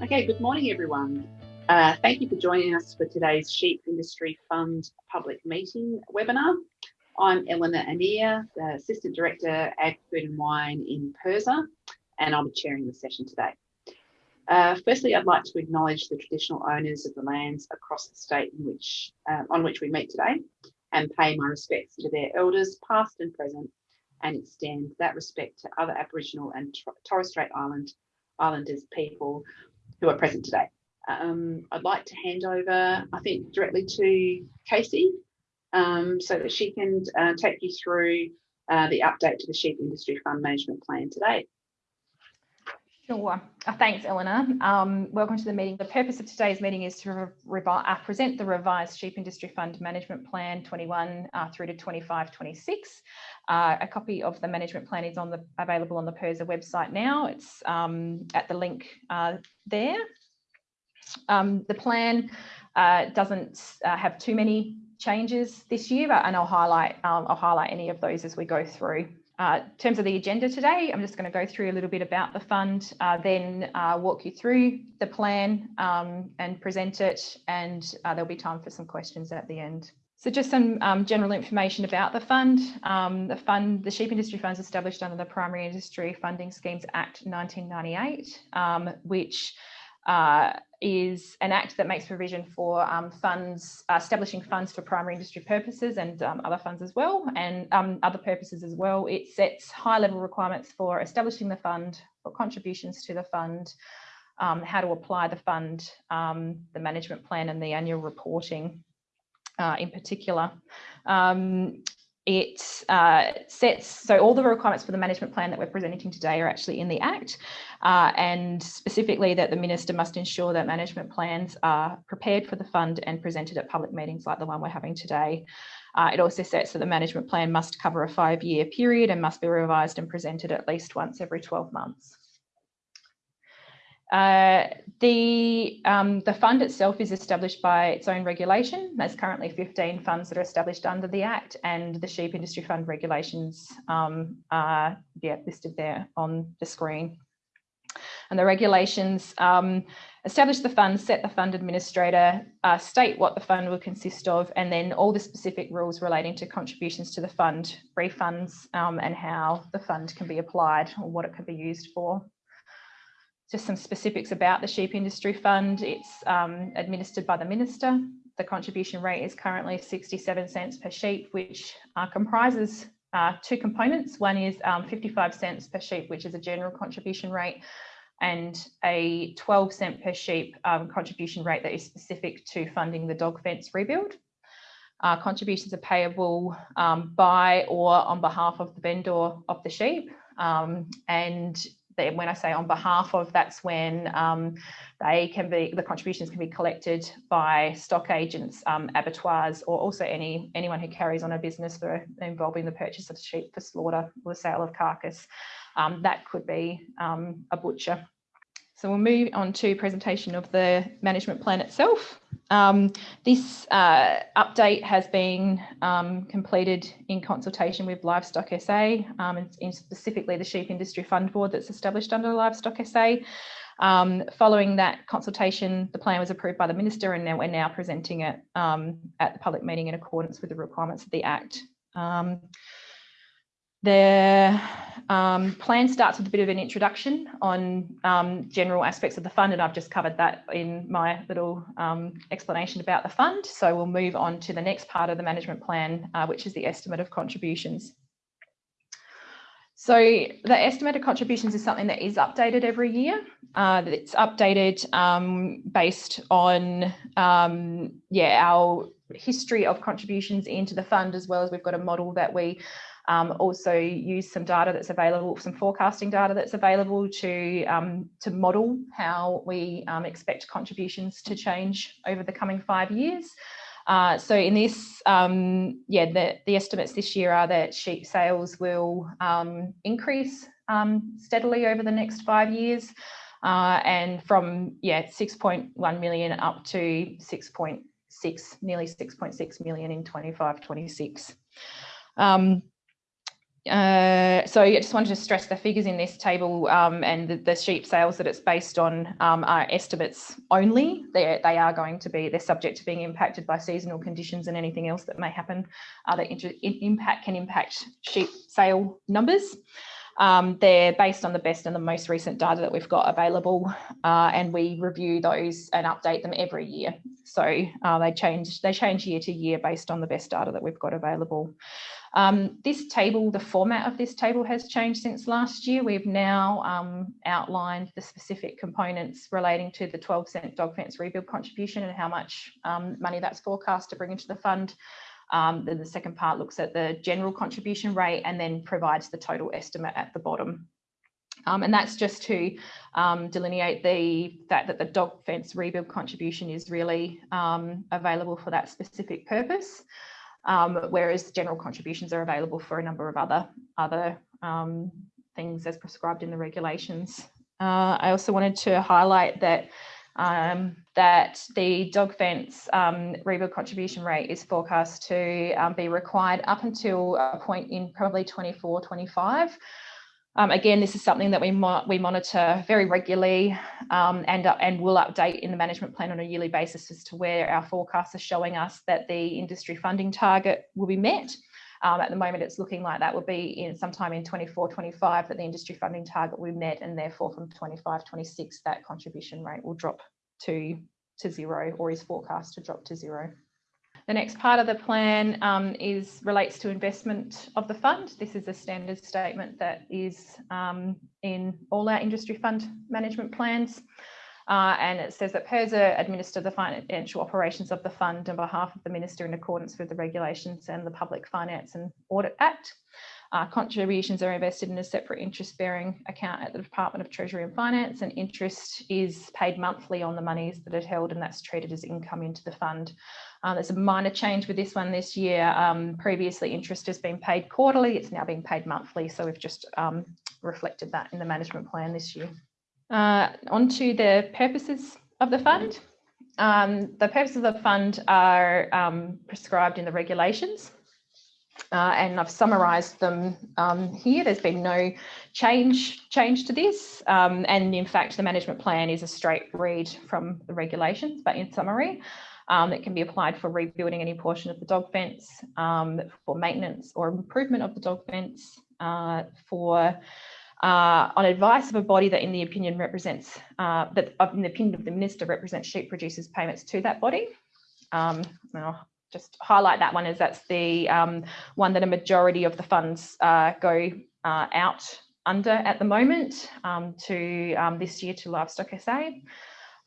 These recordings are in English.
Okay, good morning everyone. Uh, thank you for joining us for today's Sheep Industry Fund public meeting webinar. I'm Eleanor Anea, the Assistant Director, Ag, Food and Wine in PIRSA, and I'll be chairing the session today. Uh, firstly, I'd like to acknowledge the traditional owners of the lands across the state in which, uh, on which we meet today and pay my respects to their elders, past and present, and extend that respect to other Aboriginal and Torres Strait Island Islanders people who are present today. Um, I'd like to hand over, I think, directly to Casey um, so that she can uh, take you through uh, the update to the Sheep Industry Fund Management Plan today. Sure. Uh, thanks, Eleanor. Um, welcome to the meeting. The purpose of today's meeting is to uh, present the revised Sheep Industry Fund Management Plan 21 uh, through to 25-26. Uh, a copy of the management plan is on the available on the PIRSA website now. It's um, at the link uh, there. Um, the plan uh, doesn't have too many changes this year, but, and I'll highlight um, I'll highlight any of those as we go through. Uh, in terms of the agenda today, I'm just going to go through a little bit about the fund, uh, then uh, walk you through the plan um, and present it, and uh, there'll be time for some questions at the end. So just some um, general information about the fund. Um, the fund, the Sheep Industry Fund is established under the Primary Industry Funding Schemes Act 1998, um, which uh, is an act that makes provision for um, funds, uh, establishing funds for primary industry purposes and um, other funds as well, and um, other purposes as well. It sets high level requirements for establishing the fund, for contributions to the fund, um, how to apply the fund, um, the management plan and the annual reporting uh, in particular. Um, it uh, sets, so all the requirements for the management plan that we're presenting today are actually in the Act, uh, and specifically that the Minister must ensure that management plans are prepared for the fund and presented at public meetings like the one we're having today. Uh, it also sets that the management plan must cover a five-year period and must be revised and presented at least once every 12 months. Uh, the, um, the fund itself is established by its own regulation. There's currently 15 funds that are established under the Act and the Sheep Industry Fund regulations um, are yeah, listed there on the screen. And the regulations um, establish the fund, set the fund administrator, uh, state what the fund will consist of, and then all the specific rules relating to contributions to the fund, refunds, um, and how the fund can be applied or what it can be used for just some specifics about the Sheep Industry Fund. It's um, administered by the Minister. The contribution rate is currently 67 cents per sheep, which uh, comprises uh, two components. One is um, 55 cents per sheep, which is a general contribution rate, and a 12 cent per sheep um, contribution rate that is specific to funding the dog fence rebuild. Uh, contributions are payable um, by or on behalf of the vendor of the sheep. Um, and when I say on behalf of, that's when um, they can be, the contributions can be collected by stock agents, um, abattoirs, or also any anyone who carries on a business for involving the purchase of sheep for slaughter or the sale of carcass. Um, that could be um, a butcher. So we'll move on to presentation of the management plan itself. Um, this uh, update has been um, completed in consultation with Livestock SA um, and, and, specifically the Sheep Industry Fund Board that's established under Livestock SA. Um, following that consultation, the plan was approved by the Minister and now we're now presenting it um, at the public meeting in accordance with the requirements of the Act. Um, the um, plan starts with a bit of an introduction on um, general aspects of the fund, and I've just covered that in my little um, explanation about the fund. So we'll move on to the next part of the management plan, uh, which is the estimate of contributions. So the estimated contributions is something that is updated every year. Uh, it's updated um, based on um, yeah our history of contributions into the fund, as well as we've got a model that we um, also use some data that's available, some forecasting data that's available to, um, to model how we um, expect contributions to change over the coming five years. Uh, so in this, um, yeah, the, the estimates this year are that sheep sales will um, increase um, steadily over the next five years. Uh, and from yeah 6.1 million up to 6.6 nearly 6.6 million in 25 26 um, uh, so I just wanted to stress the figures in this table um, and the, the, sheep sales that it's based on um, are estimates only. They're, they are going to be, they're subject to being impacted by seasonal conditions and anything else that may happen uh, that impact can impact sheep sale numbers. Um, they're based on the best and the most recent data that we've got available, uh, and we review those and update them every year. So uh, they change they change year to year based on the best data that we've got available. Um, this table, the format of this table has changed since last year. We've now um, outlined the specific components relating to the 12 cent dog fence rebuild contribution and how much um, money that's forecast to bring into the fund. Um, then the second part looks at the general contribution rate and then provides the total estimate at the bottom. Um, and that's just to um, delineate the fact that the dog fence rebuild contribution is really um, available for that specific purpose, um, whereas general contributions are available for a number of other, other um, things as prescribed in the regulations. Uh, I also wanted to highlight that um, that the dog fence um, rebuild contribution rate is forecast to um, be required up until a point in probably 24, 25. Um, again, this is something that we, mo we monitor very regularly um, and, uh, and will update in the management plan on a yearly basis as to where our forecasts are showing us that the industry funding target will be met. Um, at the moment, it's looking like that will be in sometime in 24, 25 that the industry funding target will be met and therefore from 25, 26 that contribution rate will drop to, to zero or is forecast to drop to zero. The next part of the plan um, is relates to investment of the fund. This is a standard statement that is um, in all our industry fund management plans. Uh, and it says that PIRSA administer the financial operations of the fund on behalf of the Minister in accordance with the regulations and the Public Finance and Audit Act. Uh, contributions are invested in a separate interest bearing account at the Department of Treasury and Finance and interest is paid monthly on the monies that are held and that's treated as income into the fund. Uh, there's a minor change with this one this year. Um, previously interest has been paid quarterly, it's now being paid monthly. So we've just um, reflected that in the management plan this year. Uh, on to the purposes of the fund. Um, the purposes of the fund are um, prescribed in the regulations. Uh, and I've summarised them um, here. There's been no change change to this, um, and in fact, the management plan is a straight read from the regulations. But in summary, um, it can be applied for rebuilding any portion of the dog fence, um, for maintenance or improvement of the dog fence, uh, for uh, on advice of a body that in the opinion represents, uh, that in the opinion of the minister represents sheep producers payments to that body. Um, just highlight that one as that's the um, one that a majority of the funds uh, go uh, out under at the moment um, to um, this year to Livestock SA.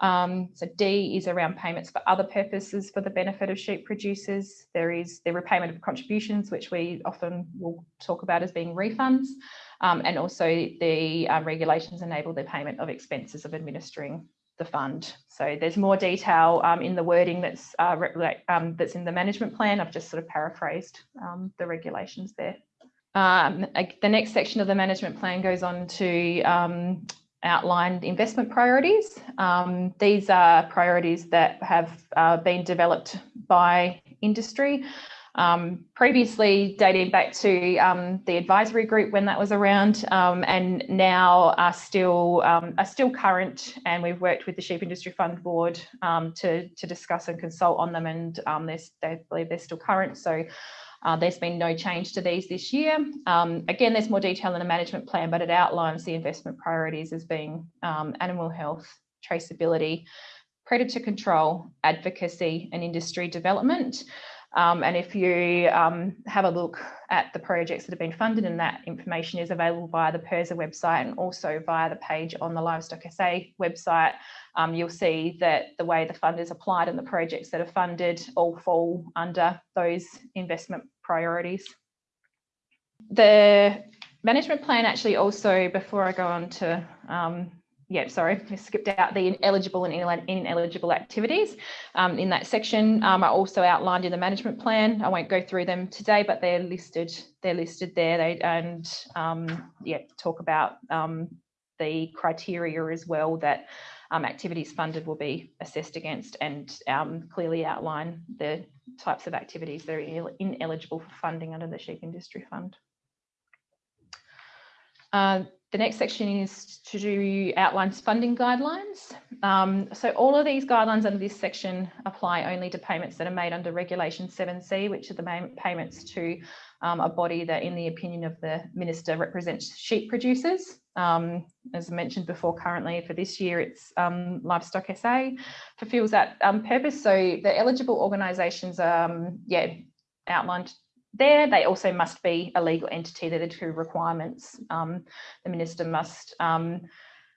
Um, so D is around payments for other purposes for the benefit of sheep producers. There is the repayment of contributions, which we often will talk about as being refunds. Um, and also the um, regulations enable the payment of expenses of administering the fund. So there's more detail um, in the wording that's uh, um, that's in the management plan. I've just sort of paraphrased um, the regulations there. Um, the next section of the management plan goes on to um, outline investment priorities. Um, these are priorities that have uh, been developed by industry um, previously dating back to um, the advisory group when that was around and now are still um, are still current and we've worked with the Sheep Industry Fund Board um, to, to discuss and consult on them and um, they believe they're still current. So uh, there's been no change to these this year. Um, again, there's more detail in the management plan, but it outlines the investment priorities as being animal health, traceability, predator control, advocacy and industry development. Um, and if you um, have a look at the projects that have been funded and that information is available via the PIRSA website and also via the page on the Livestock SA website, um, you'll see that the way the fund is applied and the projects that are funded all fall under those investment priorities. The management plan actually also, before I go on to um, yeah, sorry, I skipped out the ineligible and ineligible activities. Um, in that section um, are also outlined in the management plan. I won't go through them today, but they're listed. They're listed there. They and um, yeah, talk about um, the criteria as well that um, activities funded will be assessed against, and um, clearly outline the types of activities that are ineligible for funding under the Sheep Industry Fund. Uh, the next section is to do outlines funding guidelines. Um, so all of these guidelines under this section apply only to payments that are made under Regulation 7C, which are the payments to um, a body that, in the opinion of the Minister, represents sheep producers. Um, as mentioned before, currently for this year, it's um, Livestock SA fulfills that um, purpose. So the eligible organisations, um, yeah, outlined there. They also must be a legal entity. They're the two requirements. Um, the minister must um,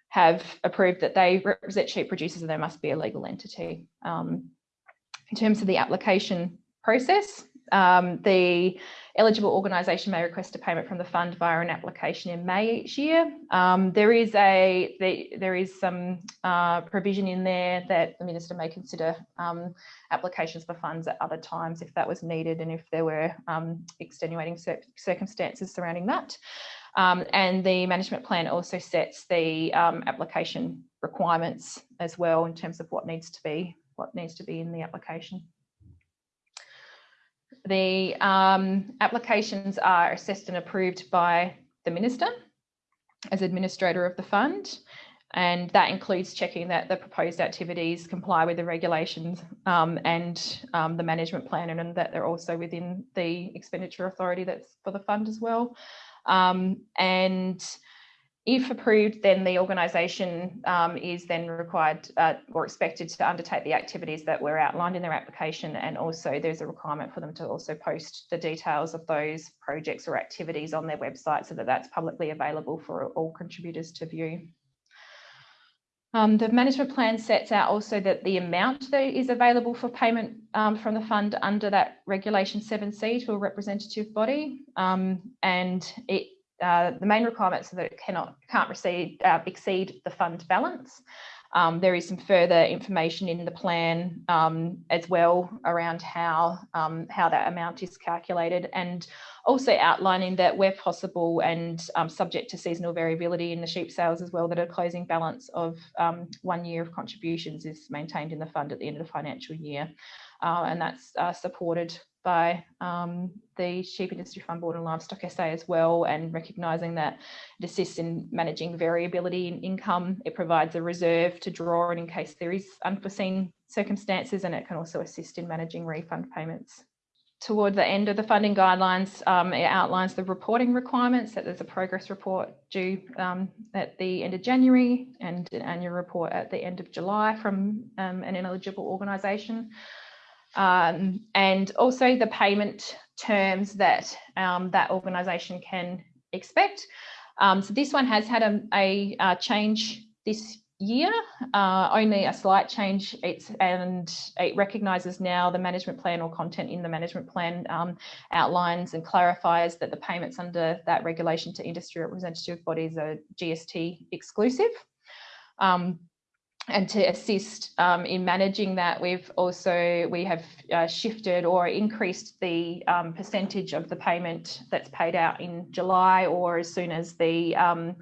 have approved that they represent sheep producers and they must be a legal entity. Um, in terms of the application process, um, the eligible organisation may request a payment from the fund via an application in May each year. Um, there is a the, there is some uh, provision in there that the minister may consider um, applications for funds at other times if that was needed and if there were um, extenuating cir circumstances surrounding that. Um, and the management plan also sets the um, application requirements as well in terms of what needs to be what needs to be in the application. The um, applications are assessed and approved by the Minister as administrator of the fund. And that includes checking that the proposed activities comply with the regulations um, and um, the management plan and, and, that they're also within the expenditure authority that's for the fund as well. Um, and if approved, then the organisation um, is then required uh, or expected to undertake the activities that were outlined in their application and also there's a requirement for them to also post the details of those projects or activities on their website so that that's publicly available for all contributors to view. Um, the management plan sets out also that the amount that is available for payment um, from the fund under that regulation 7C to a representative body um, and it uh, the main requirements are that it cannot can't receive, uh, exceed the fund balance. Um, there is some further information in the plan um, as well around how um, how that amount is calculated and also outlining that where possible and um, subject to seasonal variability in the sheep sales as well that a closing balance of um, one year of contributions is maintained in the fund at the end of the financial year uh, and that's uh, supported by um, the Sheep Industry Fund Board and Livestock SA as well, and recognising that it assists in managing variability in income. It provides a reserve to draw on in case there is unforeseen circumstances, and it can also assist in managing refund payments. Toward the end of the funding guidelines, um, it outlines the reporting requirements that there's a progress report due um, at the end of January and an annual report at the end of July from um, an ineligible organisation um, and also the payment terms that um, that organisation can expect. Um, so this one has had a, a, a change this year, uh, only a slight change. It's and it recognises now the management plan or content in the management plan um, outlines and clarifies that the payments under that regulation to industry representative bodies are GST exclusive. Um, and to assist um, in managing that, we've also we have uh, shifted or increased the um, percentage of the payment that's paid out in July or as soon as the um,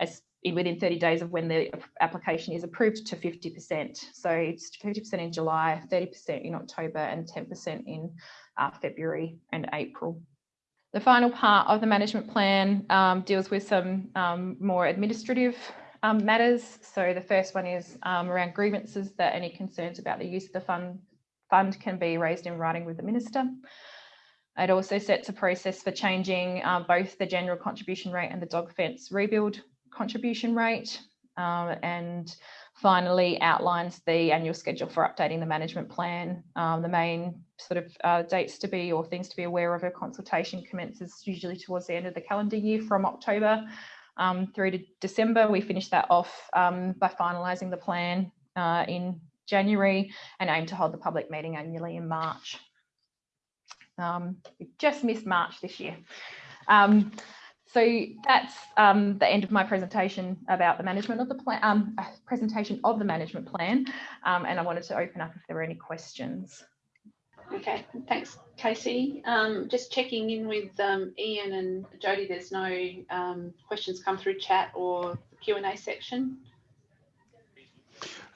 as within 30 days of when the application is approved to 50%. So it's 50% in July, 30% in October, and 10% in uh, February and April. The final part of the management plan um, deals with some um, more administrative um, matters. So the first one is um, around grievances that any concerns about the use of the fund, fund can be raised in writing with the Minister. It also sets a process for changing uh, both the general contribution rate and the dog fence rebuild contribution rate. Uh, and finally outlines the annual schedule for updating the management plan. Um, the main sort of uh, dates to be or things to be aware of a consultation commences usually towards the end of the calendar year from October um, through to December. We finished that off um, by finalising the plan uh, in January and aim to hold the public meeting annually in March. Um, we just missed March this year. Um, so that's um, the end of my presentation about the management of the plan, um, presentation of the management plan. and I wanted to open up if there were any questions. Okay, thanks, Casey. Um, just checking in with um, Ian and Jody. There's no um, questions come through chat or Q and A section.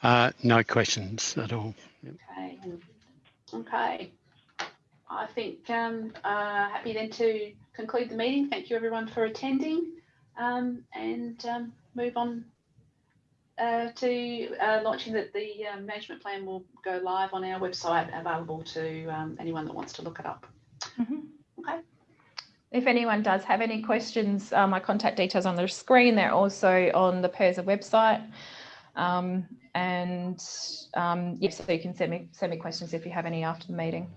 Uh, no questions at all. Okay. Okay. I think um, uh, happy then to conclude the meeting. Thank you everyone for attending. um, and um, move on uh, to uh, launching that the uh, management plan will go live on our website, available to um, anyone that wants to look it up. Mhm. Okay. If anyone does have any questions, uh, my contact details on the screen. They're also on the PIRSA website. Um, and um, yes, so you can send me send me questions if you have any after the meeting.